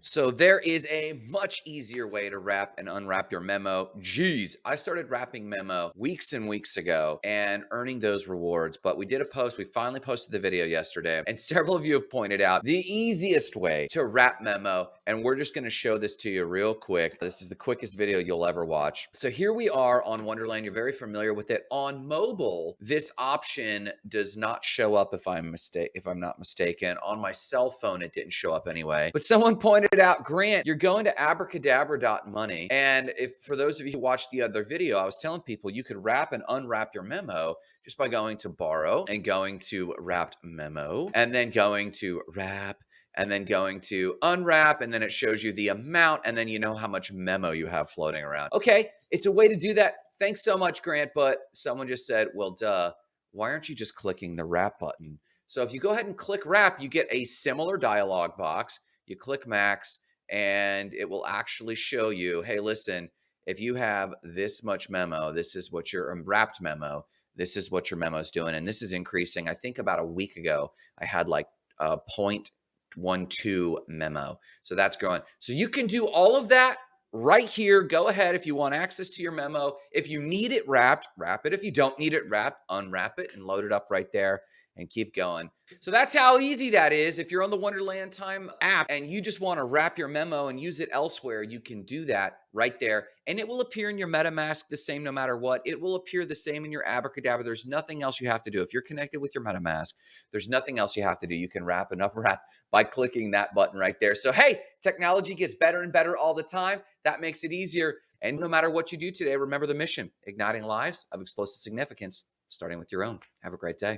So there is a much easier way to wrap and unwrap your memo. Geez, I started wrapping memo weeks and weeks ago and earning those rewards, but we did a post. We finally posted the video yesterday and several of you have pointed out the easiest way to wrap memo. And we're just going to show this to you real quick. This is the quickest video you'll ever watch. So here we are on Wonderland. You're very familiar with it on mobile. This option does not show up if I'm mistake if I'm not mistaken on my cell phone. It didn't show up anyway, but someone pointed it out, Grant, you're going to abracadabra.money. And if for those of you who watched the other video, I was telling people you could wrap and unwrap your memo just by going to borrow and going to wrapped memo and then going to wrap and then going to unwrap and then it shows you the amount and then you know how much memo you have floating around. Okay, it's a way to do that. Thanks so much, Grant. But someone just said, well, duh, why aren't you just clicking the wrap button? So if you go ahead and click wrap, you get a similar dialog box you click max and it will actually show you, hey, listen, if you have this much memo, this is what your wrapped memo, this is what your memo is doing. And this is increasing. I think about a week ago, I had like a 0.12 memo. So that's growing. So you can do all of that right here. Go ahead if you want access to your memo. If you need it wrapped, wrap it. If you don't need it wrapped, unwrap it and load it up right there and keep going. So that's how easy that is. If you're on the Wonderland Time app and you just want to wrap your memo and use it elsewhere, you can do that right there. And it will appear in your MetaMask the same no matter what. It will appear the same in your Abracadabra. There's nothing else you have to do. If you're connected with your MetaMask, there's nothing else you have to do. You can wrap and unwrap by clicking that button right there. So, hey, technology gets better and better all the time. That makes it easier. And no matter what you do today, remember the mission igniting lives of explosive significance, starting with your own. Have a great day.